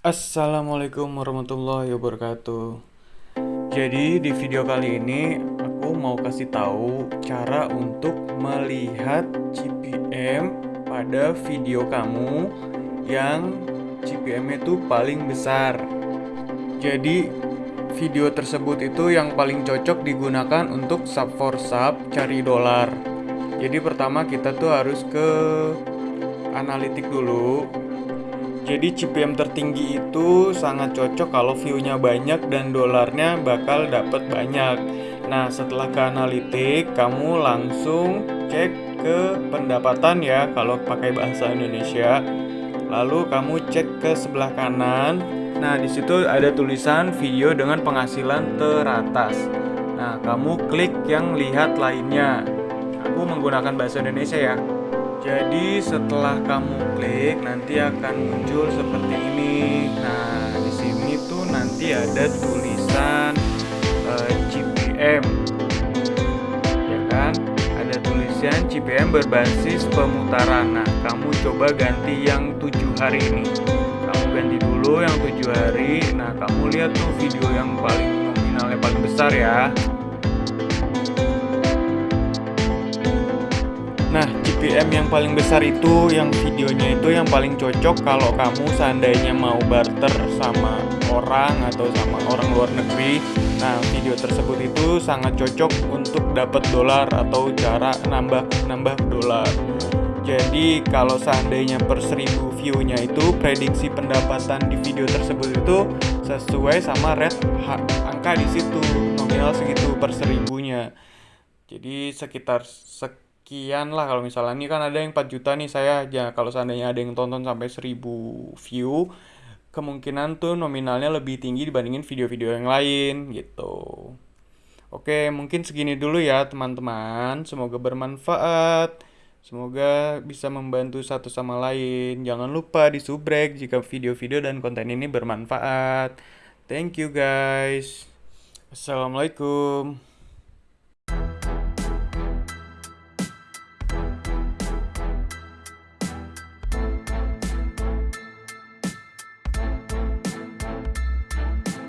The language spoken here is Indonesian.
Assalamualaikum warahmatullahi wabarakatuh. Jadi di video kali ini aku mau kasih tahu cara untuk melihat CPM pada video kamu yang CPM itu paling besar. Jadi video tersebut itu yang paling cocok digunakan untuk sub for sub cari dolar. Jadi pertama kita tuh harus ke analitik dulu jadi CPM tertinggi itu sangat cocok kalau view-nya banyak dan dolarnya bakal dapat banyak. Nah, setelah ke analitik, kamu langsung cek ke pendapatan ya kalau pakai bahasa Indonesia. Lalu kamu cek ke sebelah kanan. Nah, di situ ada tulisan video dengan penghasilan teratas. Nah, kamu klik yang lihat lainnya. Aku menggunakan bahasa Indonesia ya. Jadi setelah kamu klik nanti akan muncul seperti ini. Nah, di sini tuh nanti ada tulisan eh, CPM. Ya kan? Ada tulisan CPM berbasis pemutaran. Nah, kamu coba ganti yang tujuh hari ini. Kamu ganti dulu yang tujuh hari. Nah, kamu lihat tuh video yang paling nominalnya paling besar ya. GPM yang paling besar itu yang videonya itu yang paling cocok kalau kamu seandainya mau barter sama orang atau sama orang luar negeri. Nah, video tersebut itu sangat cocok untuk dapat dolar atau cara nambah-nambah dolar. Jadi, kalau seandainya per seribu view-nya itu prediksi pendapatan di video tersebut itu sesuai sama rate angka di situ, nominal segitu per seribunya. Jadi sekitar sek sekian lah kalau misalnya ini kan ada yang 4 juta nih saya ya kalau seandainya ada yang tonton sampai 1000 view kemungkinan tuh nominalnya lebih tinggi dibandingin video-video yang lain gitu. Oke, mungkin segini dulu ya teman-teman. Semoga bermanfaat. Semoga bisa membantu satu sama lain. Jangan lupa di subrek jika video-video dan konten ini bermanfaat. Thank you guys. Assalamualaikum.